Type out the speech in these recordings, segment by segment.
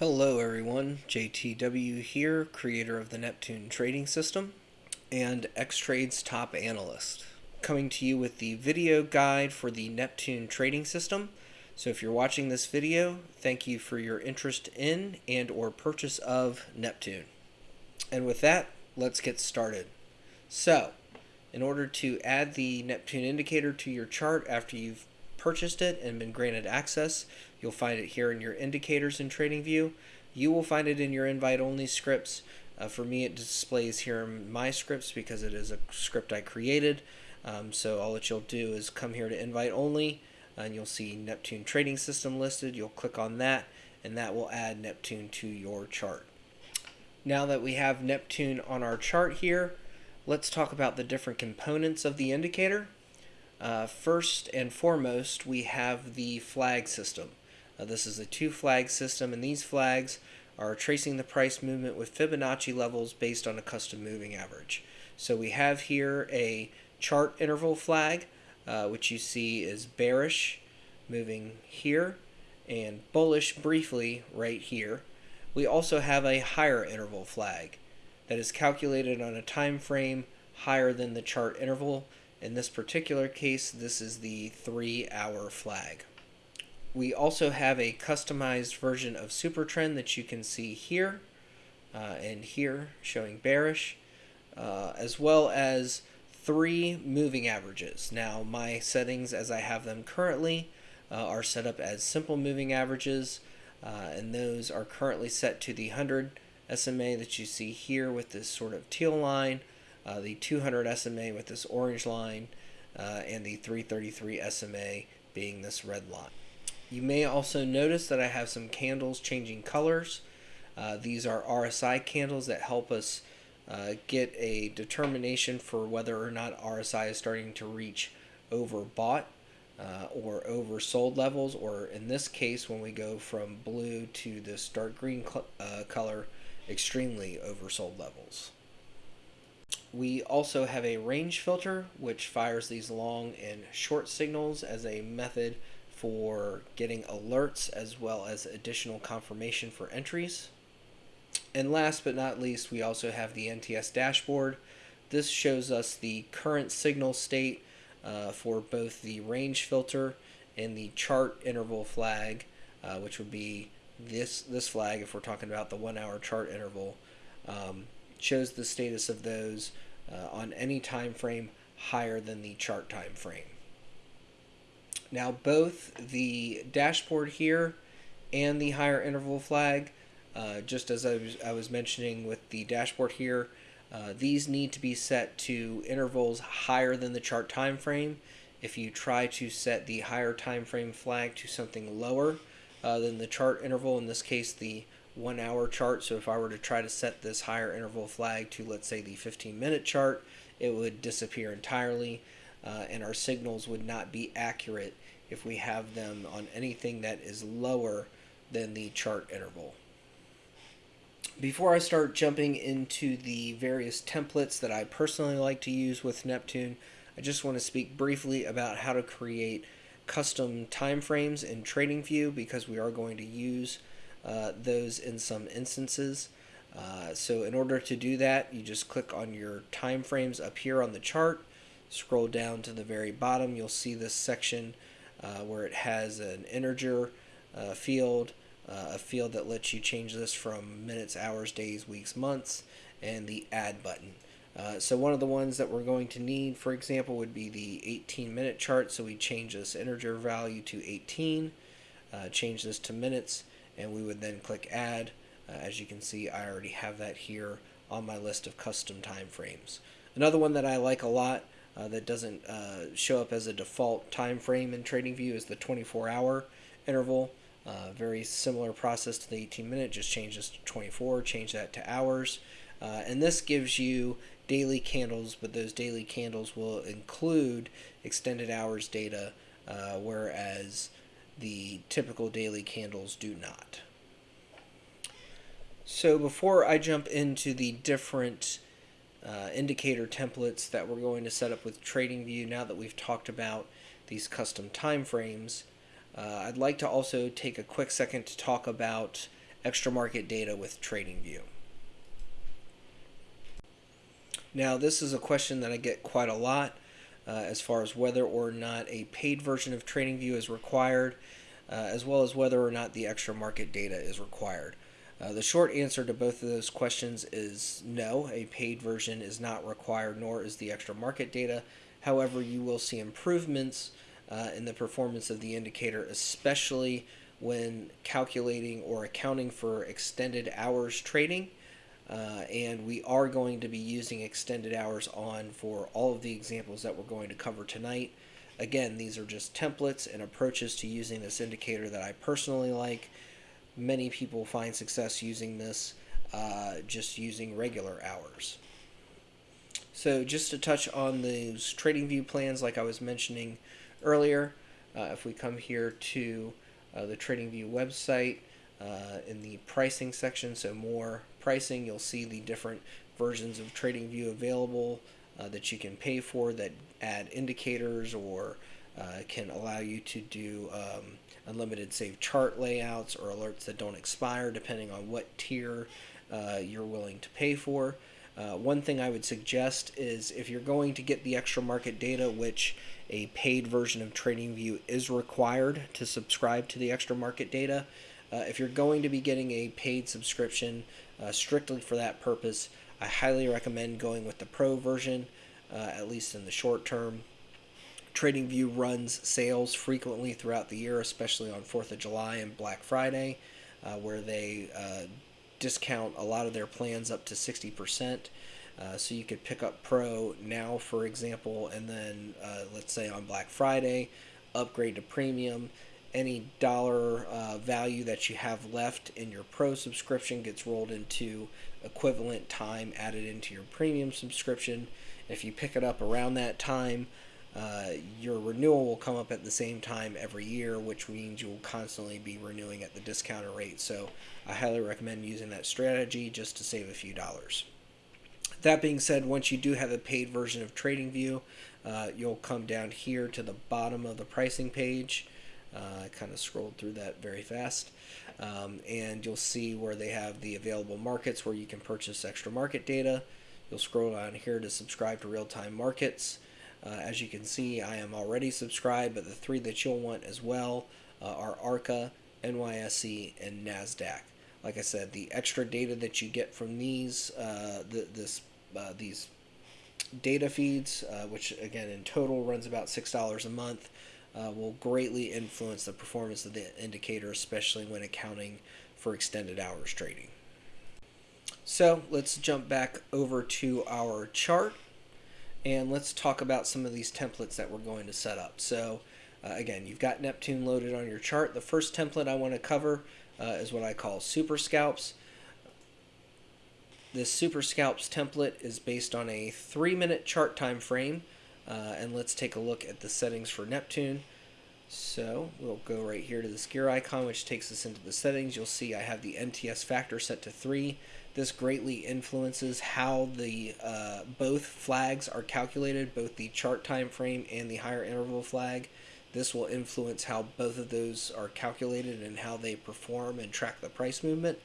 Hello everyone, JTW here, creator of the Neptune trading system and Xtrade's top analyst. Coming to you with the video guide for the Neptune trading system. So if you're watching this video, thank you for your interest in and or purchase of Neptune. And with that, let's get started. So, in order to add the Neptune indicator to your chart after you've purchased it and been granted access, you'll find it here in your indicators in TradingView. You will find it in your invite only scripts. Uh, for me, it displays here in my scripts because it is a script I created. Um, so all that you'll do is come here to invite only and you'll see Neptune trading system listed. You'll click on that and that will add Neptune to your chart. Now that we have Neptune on our chart here, let's talk about the different components of the indicator. Uh, first and foremost, we have the flag system. Uh, this is a two flag system, and these flags are tracing the price movement with Fibonacci levels based on a custom moving average. So we have here a chart interval flag, uh, which you see is bearish moving here and bullish briefly right here. We also have a higher interval flag that is calculated on a time frame higher than the chart interval in this particular case, this is the three hour flag. We also have a customized version of Supertrend that you can see here uh, and here showing bearish, uh, as well as three moving averages. Now, my settings as I have them currently uh, are set up as simple moving averages, uh, and those are currently set to the 100 SMA that you see here with this sort of teal line uh, the 200 SMA with this orange line, uh, and the 333 SMA being this red line. You may also notice that I have some candles changing colors. Uh, these are RSI candles that help us uh, get a determination for whether or not RSI is starting to reach overbought uh, or oversold levels, or in this case, when we go from blue to this dark green uh, color, extremely oversold levels. We also have a range filter which fires these long and short signals as a method for getting alerts as well as additional confirmation for entries. And last but not least, we also have the NTS dashboard. This shows us the current signal state uh, for both the range filter and the chart interval flag, uh, which would be this this flag if we're talking about the one hour chart interval. Um, shows the status of those uh, on any time frame higher than the chart time frame. Now both the dashboard here and the higher interval flag, uh, just as I was, I was mentioning with the dashboard here, uh, these need to be set to intervals higher than the chart time frame. If you try to set the higher time frame flag to something lower uh, than the chart interval, in this case the one hour chart. So if I were to try to set this higher interval flag to, let's say, the 15 minute chart, it would disappear entirely uh, and our signals would not be accurate if we have them on anything that is lower than the chart interval. Before I start jumping into the various templates that I personally like to use with Neptune, I just want to speak briefly about how to create custom timeframes in TradingView because we are going to use those in some instances. Uh, so in order to do that, you just click on your time frames up here on the chart, scroll down to the very bottom, you'll see this section uh, where it has an integer uh, field, uh, a field that lets you change this from minutes, hours, days, weeks, months, and the add button. Uh, so one of the ones that we're going to need, for example, would be the 18 minute chart. So we change this integer value to 18, change this to minutes, and we would then click add. Uh, as you can see, I already have that here on my list of custom time frames. Another one that I like a lot uh, that doesn't uh, show up as a default time frame in TradingView is the 24 hour interval. Uh, very similar process to the 18 minute, just change this to 24, change that to hours. Uh, and this gives you daily candles, but those daily candles will include extended hours data, uh, whereas the typical daily candles do not. So before I jump into the different uh, indicator templates that we're going to set up with TradingView, now that we've talked about these custom timeframes, uh, I'd like to also take a quick second to talk about extra market data with TradingView. Now, this is a question that I get quite a lot as far as whether or not a paid version of TradingView is required, uh, as well as whether or not the extra market data is required. Uh, the short answer to both of those questions is no, a paid version is not required, nor is the extra market data. However, you will see improvements uh, in the performance of the indicator, especially when calculating or accounting for extended hours trading. Uh, and we are going to be using extended hours on for all of the examples that we're going to cover tonight. Again, these are just templates and approaches to using this indicator that I personally like. Many people find success using this uh, just using regular hours. So just to touch on those TradingView plans like I was mentioning earlier, uh, if we come here to uh, the TradingView website uh, in the pricing section, so more pricing, you'll see the different versions of TradingView available uh, that you can pay for that add indicators or uh, can allow you to do um, unlimited save chart layouts or alerts that don't expire depending on what tier uh, you're willing to pay for. Uh, one thing I would suggest is if you're going to get the extra market data, which a paid version of TradingView is required to subscribe to the extra market data, uh, if you're going to be getting a paid subscription uh, strictly for that purpose, I highly recommend going with the Pro version, uh, at least in the short term. TradingView runs sales frequently throughout the year, especially on 4th of July and Black Friday, uh, where they uh, discount a lot of their plans up to 60%. Uh, so you could pick up Pro now, for example, and then uh, let's say on Black Friday, upgrade to Premium. Any dollar uh, value that you have left in your Pro subscription gets rolled into equivalent time added into your Premium subscription. If you pick it up around that time, uh, your renewal will come up at the same time every year, which means you will constantly be renewing at the discounted rate. So I highly recommend using that strategy just to save a few dollars. That being said, once you do have a paid version of TradingView, uh, you'll come down here to the bottom of the pricing page. Uh, I kind of scrolled through that very fast. Um, and you'll see where they have the available markets where you can purchase extra market data. You'll scroll down here to subscribe to real-time markets. Uh, as you can see, I am already subscribed, but the three that you'll want as well uh, are ARCA, NYSE, and NASDAQ. Like I said, the extra data that you get from these, uh, this, uh, these data feeds, uh, which again in total runs about $6 a month, uh, will greatly influence the performance of the indicator, especially when accounting for extended hours trading. So let's jump back over to our chart and let's talk about some of these templates that we're going to set up. So uh, again, you've got Neptune loaded on your chart. The first template I want to cover uh, is what I call Super Scalps. This Super Scalps template is based on a three minute chart time frame. Uh, and let's take a look at the settings for Neptune. So we'll go right here to this gear icon, which takes us into the settings. You'll see I have the NTS factor set to 3. This greatly influences how the uh, both flags are calculated, both the chart time frame and the higher interval flag. This will influence how both of those are calculated and how they perform and track the price movement.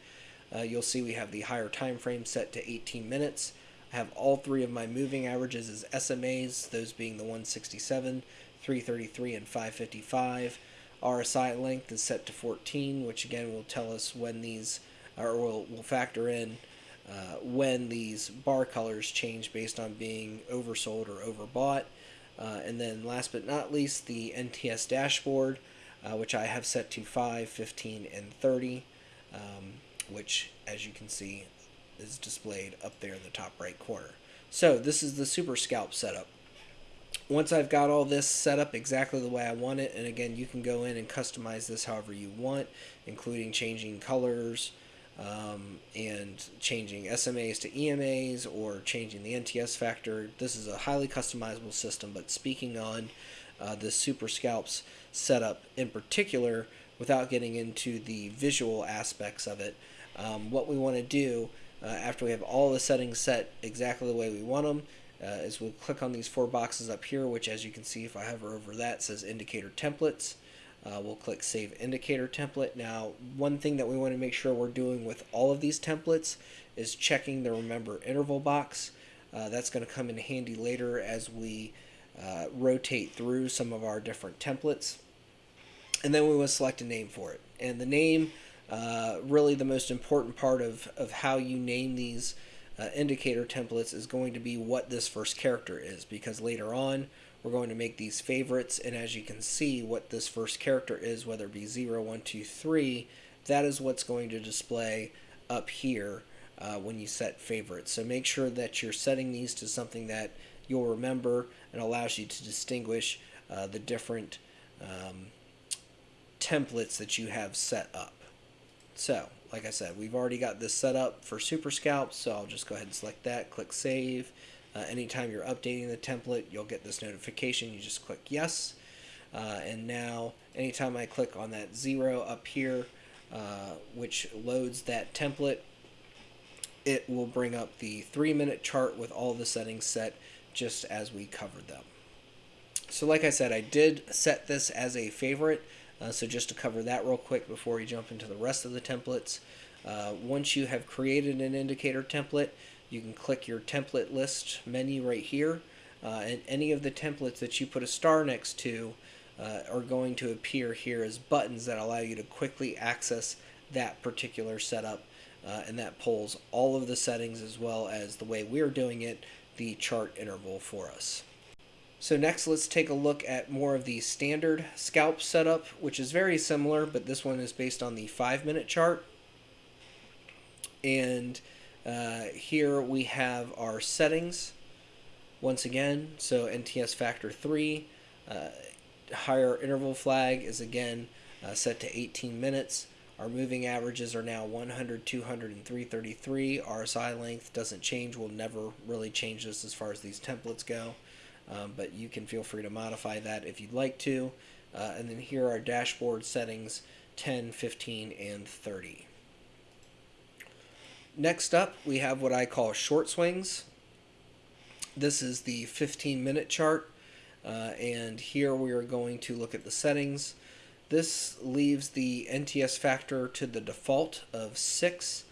Uh, you'll see we have the higher time frame set to 18 minutes. I have all three of my moving averages as SMAs, those being the 167, 333, and 555. RSI length is set to 14, which again will tell us when these, or will, will factor in uh, when these bar colors change based on being oversold or overbought. Uh, and then last but not least, the NTS dashboard, uh, which I have set to 5, 15, and 30, um, which as you can see is displayed up there in the top right corner. So this is the Super Scalp setup. Once I've got all this set up exactly the way I want it, and again, you can go in and customize this however you want, including changing colors, um, and changing SMAs to EMAs or changing the NTS factor. This is a highly customizable system, but speaking on uh, the Super Scalps setup in particular, without getting into the visual aspects of it, um, what we want to do uh, after we have all the settings set exactly the way we want them uh, is we'll click on these four boxes up here, which as you can see if I hover over that says indicator templates. Uh, we'll click Save Indicator Template. Now, one thing that we want to make sure we're doing with all of these templates is checking the Remember Interval box. Uh, that's going to come in handy later as we uh, rotate through some of our different templates. And then we will select a name for it. And the name, uh, really the most important part of, of how you name these uh, indicator templates is going to be what this first character is because later on we're going to make these favorites and as you can see what this first character is whether it be 0 1 2 3 that is what's going to display up here uh, when you set favorites. So make sure that you're setting these to something that you'll remember and allows you to distinguish uh, the different um, templates that you have set up so like I said, we've already got this set up for Super Scalps, so I'll just go ahead and select that, click Save. Uh, anytime you're updating the template, you'll get this notification. You just click Yes. Uh, and now, anytime I click on that zero up here, uh, which loads that template, it will bring up the three minute chart with all the settings set just as we covered them. So like I said, I did set this as a favorite. Uh, so just to cover that real quick before we jump into the rest of the templates, uh, once you have created an indicator template, you can click your template list menu right here, uh, and any of the templates that you put a star next to uh, are going to appear here as buttons that allow you to quickly access that particular setup, uh, and that pulls all of the settings as well as the way we're doing it, the chart interval for us. So next let's take a look at more of the standard scalp setup, which is very similar, but this one is based on the five minute chart. And uh, here we have our settings once again. So NTS factor 3, uh, higher interval flag is again uh, set to 18 minutes. Our moving averages are now 100, 200, and 333. RSI length doesn't change. We'll never really change this as far as these templates go um, but you can feel free to modify that if you'd like to. Uh, and then here are dashboard settings 10, 15, and 30. Next up, we have what I call short swings. This is the 15 minute chart, uh, and here we are going to look at the settings. This leaves the NTS factor to the default of 6.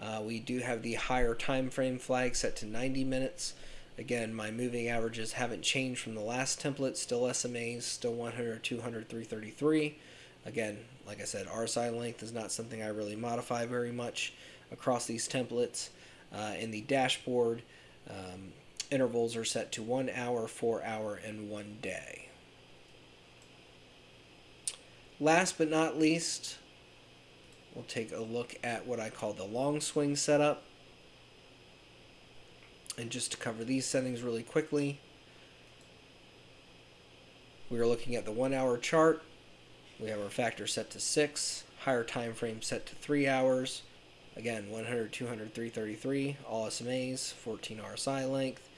Uh, we do have the higher time frame flag set to 90 minutes. Again, my moving averages haven't changed from the last template, still SMAs, still 100, 200, 333. Again, like I said, RSI length is not something I really modify very much across these templates. Uh, in the dashboard, um, intervals are set to one hour, four hour, and one day. Last but not least, we'll take a look at what I call the long swing setup. And just to cover these settings really quickly, we are looking at the one hour chart. We have our factor set to 6, higher time frame set to 3 hours. Again, 100, 200, 333, all SMAs, 14 RSI length.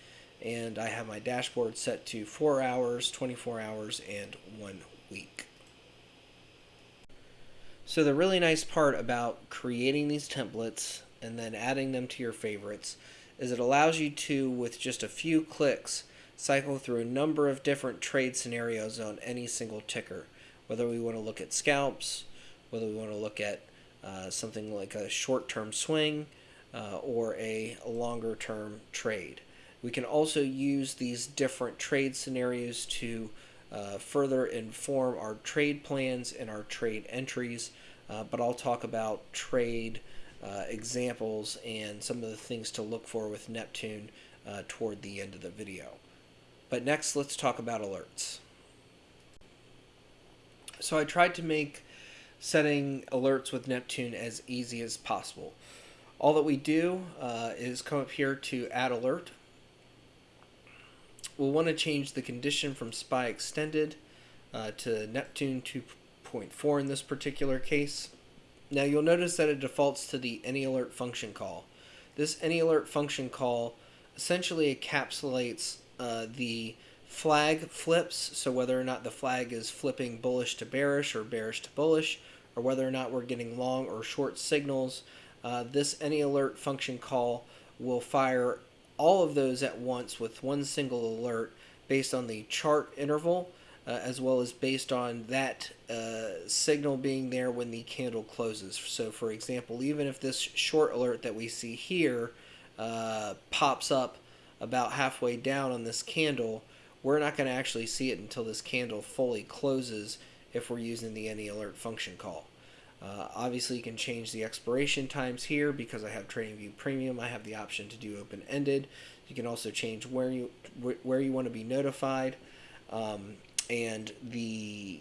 And I have my dashboard set to 4 hours, 24 hours, and 1 week. So the really nice part about creating these templates and then adding them to your favorites is it allows you to, with just a few clicks, cycle through a number of different trade scenarios on any single ticker. Whether we want to look at scalps, whether we want to look at uh, something like a short-term swing, uh, or a longer-term trade. We can also use these different trade scenarios to uh, further inform our trade plans and our trade entries, uh, but I'll talk about trade uh, examples and some of the things to look for with Neptune uh, toward the end of the video. But next, let's talk about alerts. So I tried to make setting alerts with Neptune as easy as possible. All that we do uh, is come up here to add alert. We'll want to change the condition from SPY extended uh, to Neptune 2.4 in this particular case. Now you'll notice that it defaults to the AnyAlert function call. This AnyAlert function call essentially encapsulates uh, the flag flips, so whether or not the flag is flipping bullish to bearish or bearish to bullish, or whether or not we're getting long or short signals, uh, this AnyAlert function call will fire all of those at once with one single alert based on the chart interval uh, as well as based on that uh, signal being there when the candle closes. So, for example, even if this short alert that we see here uh, pops up about halfway down on this candle, we're not going to actually see it until this candle fully closes if we're using the any alert function call. Uh, obviously, you can change the expiration times here because I have TradingView Premium. I have the option to do open-ended. You can also change where you where you want to be notified, um, and the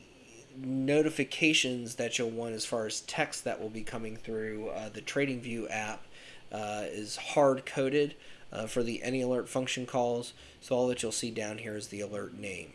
notifications that you'll want as far as text that will be coming through uh, the TradingView app uh, is hard coded uh, for the any alert function calls. So all that you'll see down here is the alert name,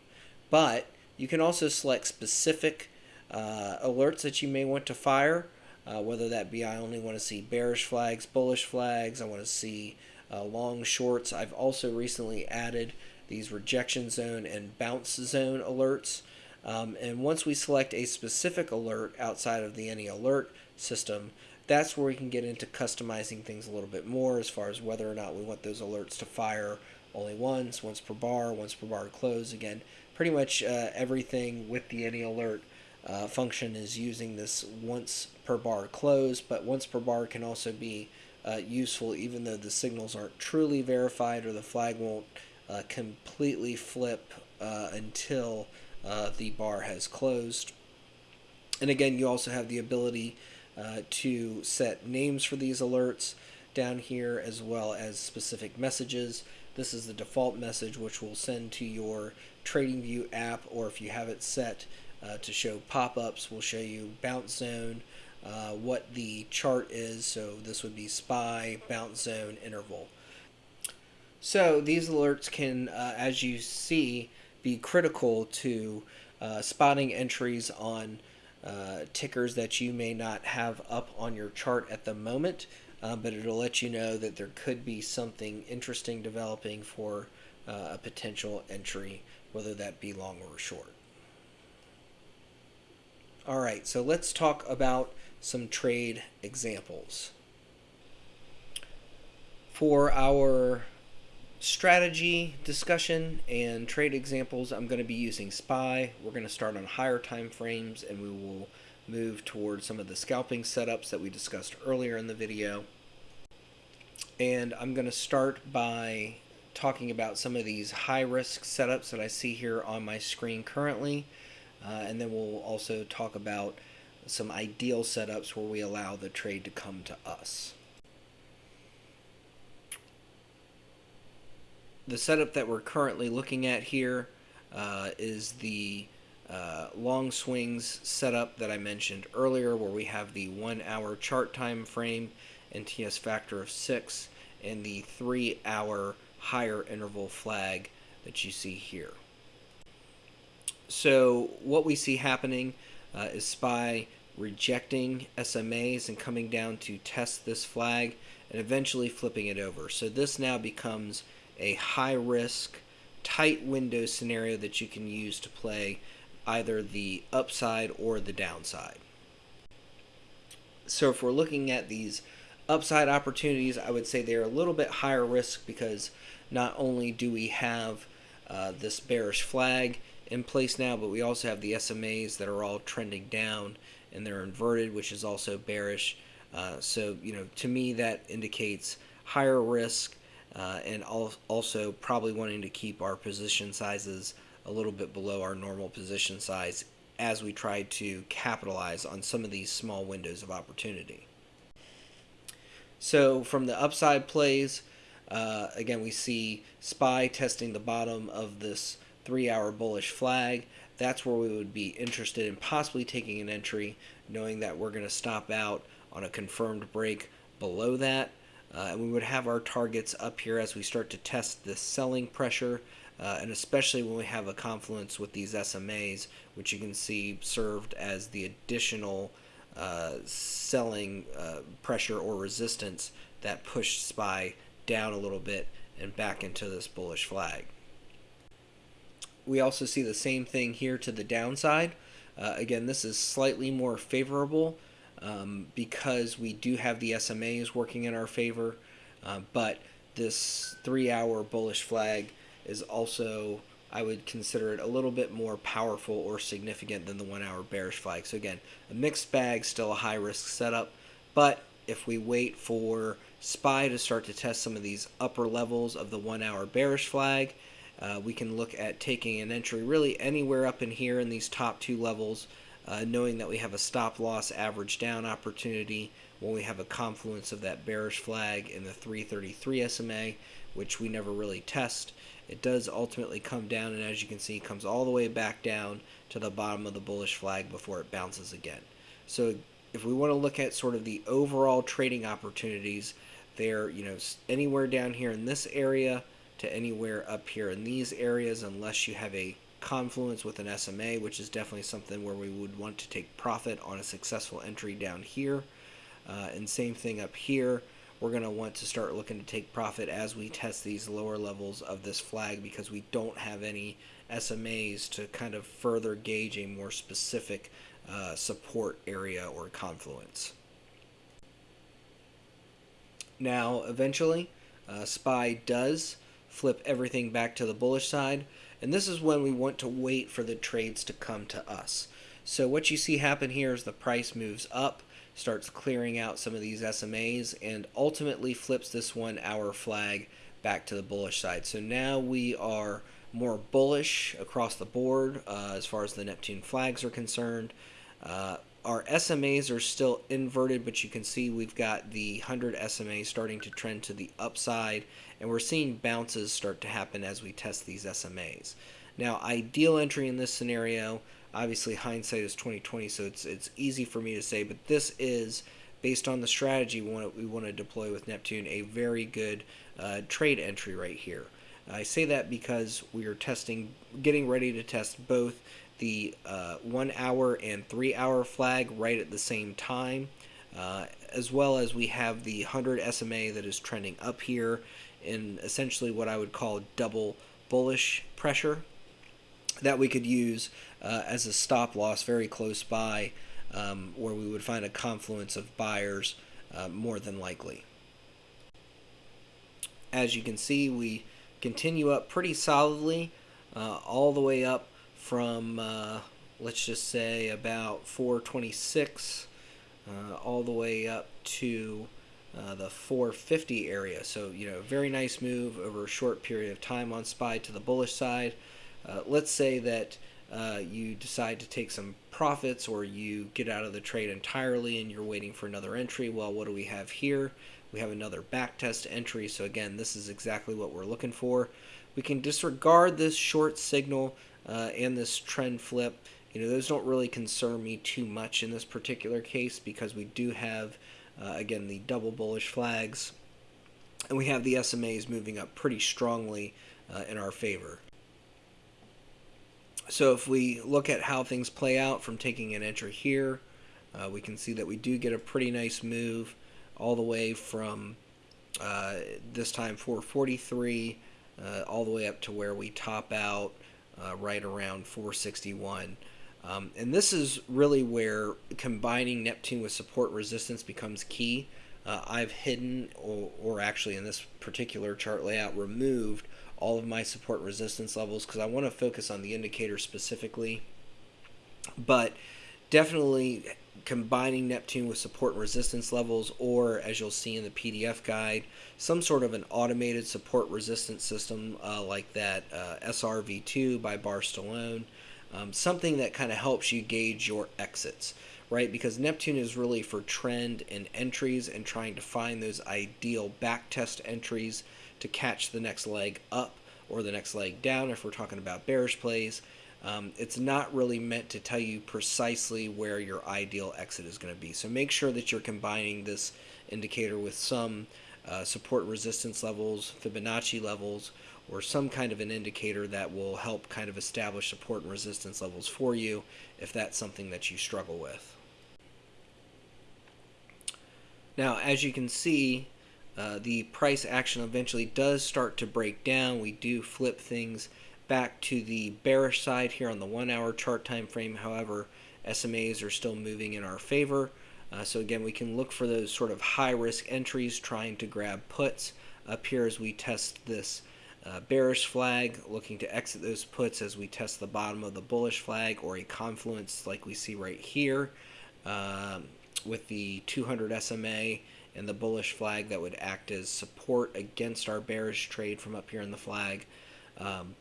but you can also select specific uh, alerts that you may want to fire, uh, whether that be I only want to see bearish flags, bullish flags, I want to see uh, long shorts. I've also recently added these rejection zone and bounce zone alerts. Um, and once we select a specific alert outside of the any alert system, that's where we can get into customizing things a little bit more as far as whether or not we want those alerts to fire only once, once per bar, once per bar close. Again, pretty much uh, everything with the any alert uh, function is using this once per bar close, but once per bar can also be uh, useful even though the signals aren't truly verified or the flag won't uh, completely flip uh, until uh, the bar has closed. And again, you also have the ability uh, to set names for these alerts down here as well as specific messages. This is the default message which will send to your TradingView app or if you have it set uh, to show pop-ups. We'll show you bounce zone, uh, what the chart is. So this would be SPY, bounce zone, interval. So these alerts can, uh, as you see, be critical to uh, spotting entries on uh, tickers that you may not have up on your chart at the moment, uh, but it'll let you know that there could be something interesting developing for a potential entry, whether that be long or short. All right, so let's talk about some trade examples. For our strategy discussion and trade examples, I'm going to be using SPY. We're going to start on higher time frames and we will move towards some of the scalping setups that we discussed earlier in the video. And I'm going to start by talking about some of these high risk setups that I see here on my screen currently. Uh, and then we'll also talk about some ideal setups where we allow the trade to come to us. The setup that we're currently looking at here uh, is the uh, long swings setup that I mentioned earlier where we have the one hour chart time frame NTS factor of 6 and the 3 hour higher interval flag that you see here. So what we see happening uh, is SPY rejecting SMAs and coming down to test this flag and eventually flipping it over. So this now becomes a high risk, tight window scenario that you can use to play either the upside or the downside. So if we're looking at these upside opportunities, I would say they're a little bit higher risk because not only do we have uh, this bearish flag, in place now, but we also have the SMAs that are all trending down and they're inverted, which is also bearish. Uh, so, you know, to me, that indicates higher risk uh, and also probably wanting to keep our position sizes a little bit below our normal position size as we try to capitalize on some of these small windows of opportunity. So, from the upside plays, uh, again, we see SPY testing the bottom of this three hour bullish flag. That's where we would be interested in possibly taking an entry, knowing that we're going to stop out on a confirmed break below that. Uh, and we would have our targets up here as we start to test the selling pressure, uh, and especially when we have a confluence with these SMAs, which you can see served as the additional uh, selling uh, pressure or resistance that pushed SPY down a little bit and back into this bullish flag we also see the same thing here to the downside. Uh, again, this is slightly more favorable um, because we do have the SMAs working in our favor, uh, but this three hour bullish flag is also I would consider it a little bit more powerful or significant than the one hour bearish flag. So again, a mixed bag, still a high risk setup. But if we wait for SPY to start to test some of these upper levels of the one hour bearish flag, uh, we can look at taking an entry really anywhere up in here in these top two levels, uh, knowing that we have a stop loss average down opportunity when we have a confluence of that bearish flag in the 333 SMA, which we never really test. It does ultimately come down, and as you can see, comes all the way back down to the bottom of the bullish flag before it bounces again. So if we want to look at sort of the overall trading opportunities, they're you know anywhere down here in this area to anywhere up here in these areas, unless you have a confluence with an SMA, which is definitely something where we would want to take profit on a successful entry down here. Uh, and same thing up here we're going to want to start looking to take profit as we test these lower levels of this flag because we don't have any SMAs to kind of further gauge a more specific uh, support area or confluence. Now, eventually, uh, SPY does flip everything back to the bullish side, and this is when we want to wait for the trades to come to us. So what you see happen here is the price moves up, starts clearing out some of these SMAs and ultimately flips this one hour flag back to the bullish side. So now we are more bullish across the board uh, as far as the Neptune flags are concerned. Uh, our SMAs are still inverted, but you can see we've got the 100 SMA starting to trend to the upside, and we're seeing bounces start to happen as we test these SMAs. Now, ideal entry in this scenario obviously hindsight is 2020 so it's it's easy for me to say but this is based on the strategy we want to, we want to deploy with Neptune a very good uh, trade entry right here I say that because we are testing getting ready to test both the uh, one hour and three hour flag right at the same time uh, as well as we have the 100 SMA that is trending up here in essentially what I would call double bullish pressure that we could use uh, as a stop loss very close by um, where we would find a confluence of buyers uh, more than likely. As you can see, we continue up pretty solidly uh, all the way up from, uh, let's just say, about 426 uh, all the way up to uh, the 450 area. So, you know, very nice move over a short period of time on SPY to the bullish side. Uh, let's say that uh, you decide to take some profits or you get out of the trade entirely and you're waiting for another entry. Well, what do we have here? We have another backtest entry. So again, this is exactly what we're looking for. We can disregard this short signal uh, and this trend flip. You know, those don't really concern me too much in this particular case because we do have, uh, again, the double bullish flags and we have the SMAs moving up pretty strongly uh, in our favor. So if we look at how things play out from taking an entry here, uh, we can see that we do get a pretty nice move all the way from uh, this time 443 uh, all the way up to where we top out uh, right around 461. Um, and this is really where combining Neptune with support resistance becomes key. Uh, I've hidden, or, or actually in this particular chart layout, removed all of my support resistance levels because I want to focus on the indicator specifically. But definitely combining Neptune with support and resistance levels, or as you'll see in the PDF guide, some sort of an automated support resistance system uh, like that uh, SRV2 by Bar Stallone, um, something that kind of helps you gauge your exits, right? Because Neptune is really for trend and entries and trying to find those ideal backtest entries to catch the next leg up or the next leg down if we're talking about bearish plays. Um, it's not really meant to tell you precisely where your ideal exit is going to be. So make sure that you're combining this indicator with some uh, support resistance levels, Fibonacci levels, or some kind of an indicator that will help kind of establish support and resistance levels for you if that's something that you struggle with. Now, as you can see, uh, the price action eventually does start to break down. We do flip things back to the bearish side here on the one hour chart time frame. However, SMAs are still moving in our favor. Uh, so again, we can look for those sort of high risk entries trying to grab puts up here as we test this uh, bearish flag, looking to exit those puts as we test the bottom of the bullish flag or a confluence like we see right here um, with the 200 SMA and the bullish flag that would act as support against our bearish trade from up here in the flag. Um,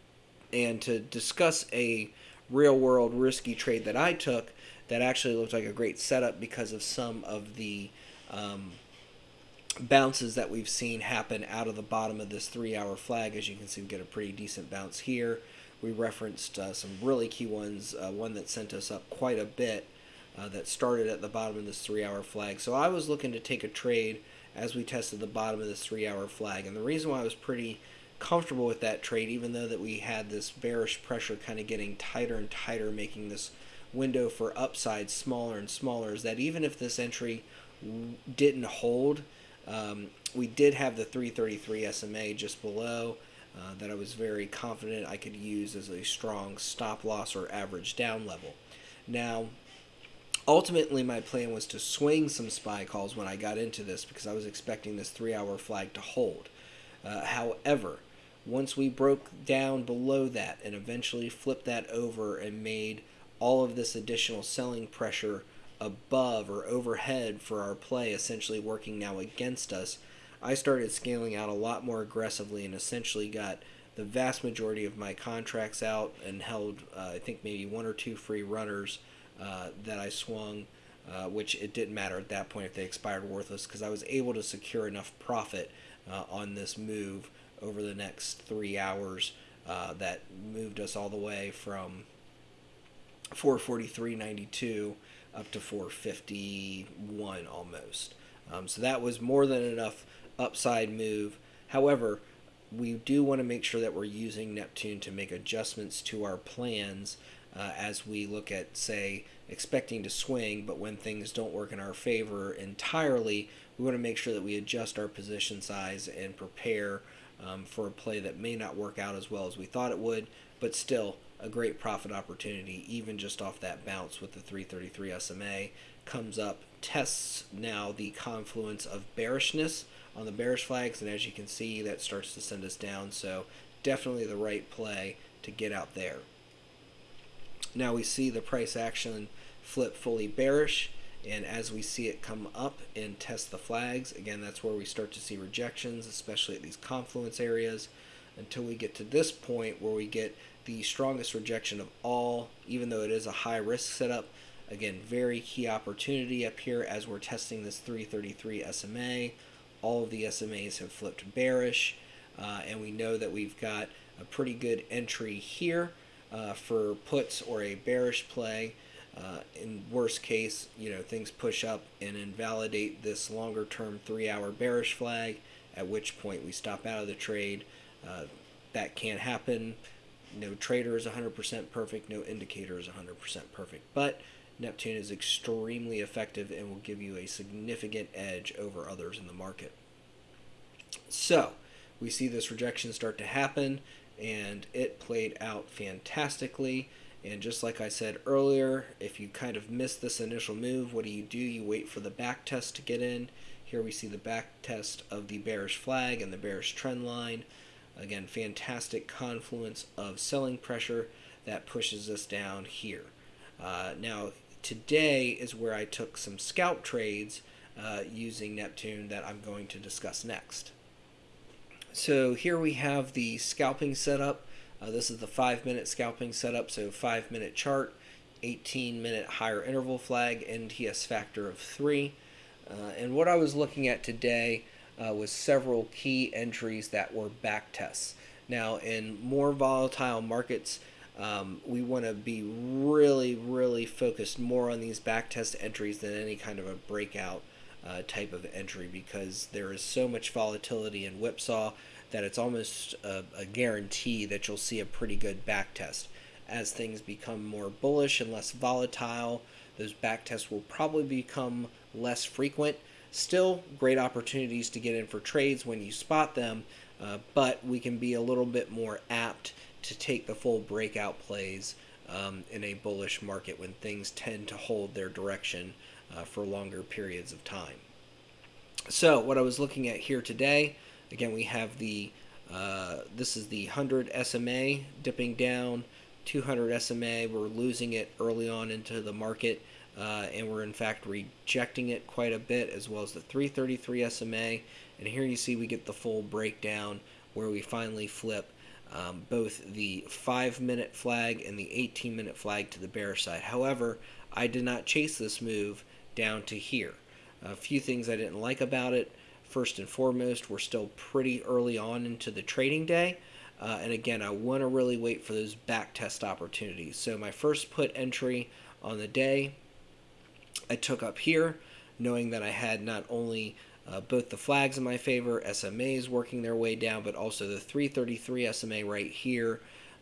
and to discuss a real world risky trade that I took that actually looked like a great setup because of some of the um, bounces that we've seen happen out of the bottom of this three hour flag. As you can see, we get a pretty decent bounce here. We referenced uh, some really key ones, uh, one that sent us up quite a bit uh, that started at the bottom of this three hour flag. So I was looking to take a trade as we tested the bottom of this three hour flag. And the reason why I was pretty comfortable with that trade, even though that we had this bearish pressure kind of getting tighter and tighter, making this window for upside smaller and smaller, is that even if this entry didn't hold, um, we did have the 333 SMA just below uh, that I was very confident I could use as a strong stop loss or average down level. Now, ultimately, my plan was to swing some SPY calls when I got into this because I was expecting this three hour flag to hold. Uh, however, once we broke down below that and eventually flipped that over and made all of this additional selling pressure above or overhead for our play essentially working now against us, I started scaling out a lot more aggressively and essentially got the vast majority of my contracts out and held, uh, I think, maybe one or two free runners uh, that I swung, uh, which it didn't matter at that point if they expired worthless because I was able to secure enough profit uh, on this move over the next three hours uh, that moved us all the way from 443.92 up to 451 almost. Um, so that was more than enough upside move. However, we do want to make sure that we're using Neptune to make adjustments to our plans uh, as we look at, say, expecting to swing, but when things don't work in our favor entirely, we want to make sure that we adjust our position size and prepare um, for a play that may not work out as well as we thought it would, but still a great profit opportunity, even just off that bounce with the 333 SMA. Comes up, tests now the confluence of bearishness on the bearish flags, and as you can see, that starts to send us down. So, definitely the right play to get out there. Now we see the price action flip fully bearish and as we see it come up and test the flags again that's where we start to see rejections especially at these confluence areas until we get to this point where we get the strongest rejection of all even though it is a high risk setup. Again very key opportunity up here as we're testing this 333 SMA all of the SMAs have flipped bearish uh, and we know that we've got a pretty good entry here uh, for puts or a bearish play uh, in worst case, you know, things push up and invalidate this longer term three hour bearish flag, at which point we stop out of the trade. Uh, that can't happen. No trader is 100% perfect, no indicator is 100% perfect. But Neptune is extremely effective and will give you a significant edge over others in the market. So, we see this rejection start to happen, and it played out fantastically. And just like I said earlier, if you kind of miss this initial move, what do you do? You wait for the back test to get in. Here we see the back test of the bearish flag and the bearish trend line. Again, fantastic confluence of selling pressure that pushes us down here. Uh, now, today is where I took some scalp trades uh, using Neptune that I'm going to discuss next. So here we have the scalping setup. Uh, this is the five minute scalping setup, so five minute chart, 18 minute higher interval flag, NTS factor of three. Uh, and what I was looking at today uh, was several key entries that were back tests. Now, in more volatile markets, um, we want to be really, really focused more on these back test entries than any kind of a breakout uh, type of entry because there is so much volatility in whipsaw that it's almost a, a guarantee that you'll see a pretty good back test. As things become more bullish and less volatile, those back tests will probably become less frequent. Still, great opportunities to get in for trades when you spot them, uh, but we can be a little bit more apt to take the full breakout plays um, in a bullish market when things tend to hold their direction uh, for longer periods of time. So, what I was looking at here today Again, we have the Uh, this is the 100 SMA dipping down, 200 SMA. We're losing it early on into the market, uh, and we're in fact rejecting it quite a bit, as well as the 333 SMA. And here you see we get the full breakdown where we finally flip um, both the 5 minute flag and the 18 minute flag to the bear side. However, I did not chase this move down to here. A few things I didn't like about it. First and foremost, we're still pretty early on into the trading day. Uh, and again, I want to really wait for those back test opportunities. So my first put entry on the day, I took up here, knowing that I had not only uh, both the flags in my favor, SMAs working their way down, but also the 333 SMA right here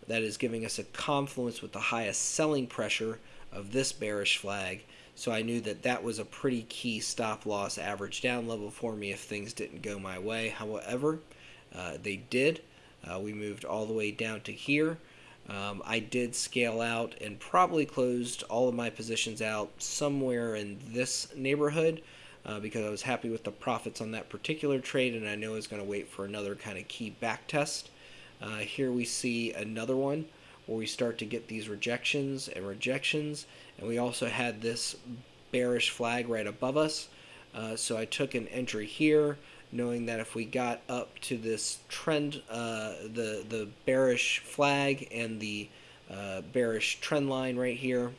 that is giving us a confluence with the highest selling pressure of this bearish flag. So I knew that that was a pretty key stop loss average down level for me if things didn't go my way. However, uh, they did. Uh, we moved all the way down to here. Um, I did scale out and probably closed all of my positions out somewhere in this neighborhood uh, because I was happy with the profits on that particular trade and I know I was going to wait for another kind of key back test. Uh, here we see another one where we start to get these rejections and rejections and we also had this bearish flag right above us. Uh, so I took an entry here knowing that if we got up to this trend, uh, the, the bearish flag and the uh, bearish trend line right here,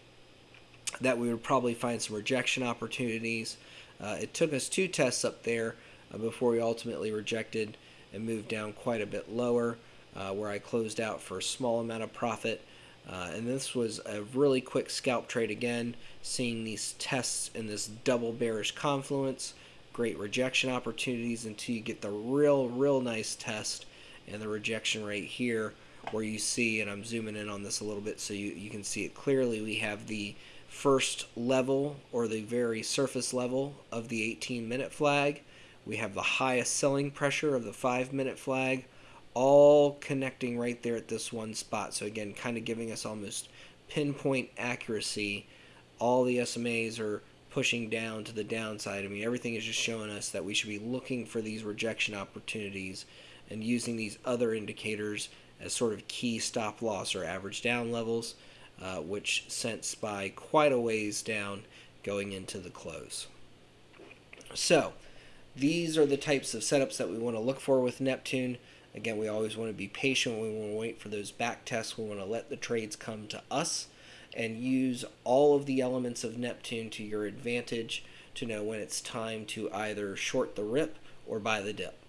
that we would probably find some rejection opportunities. Uh, it took us two tests up there uh, before we ultimately rejected and moved down quite a bit lower, uh, where I closed out for a small amount of profit. Uh, and this was a really quick scalp trade again, seeing these tests in this double bearish confluence, great rejection opportunities until you get the real, real nice test and the rejection rate here where you see, and I'm zooming in on this a little bit so you, you can see it clearly, we have the first level or the very surface level of the 18 minute flag. We have the highest selling pressure of the 5 minute flag, all connecting right there at this one spot. So, again, kind of giving us almost pinpoint accuracy. All the SMAs are pushing down to the downside. I mean, everything is just showing us that we should be looking for these rejection opportunities and using these other indicators as sort of key stop loss or average down levels uh, which sent SPY quite a ways down going into the close. So, these are the types of setups that we want to look for with Neptune. Again, we always want to be patient. We want to wait for those back tests. We want to let the trades come to us and use all of the elements of Neptune to your advantage to know when it's time to either short the rip or buy the dip.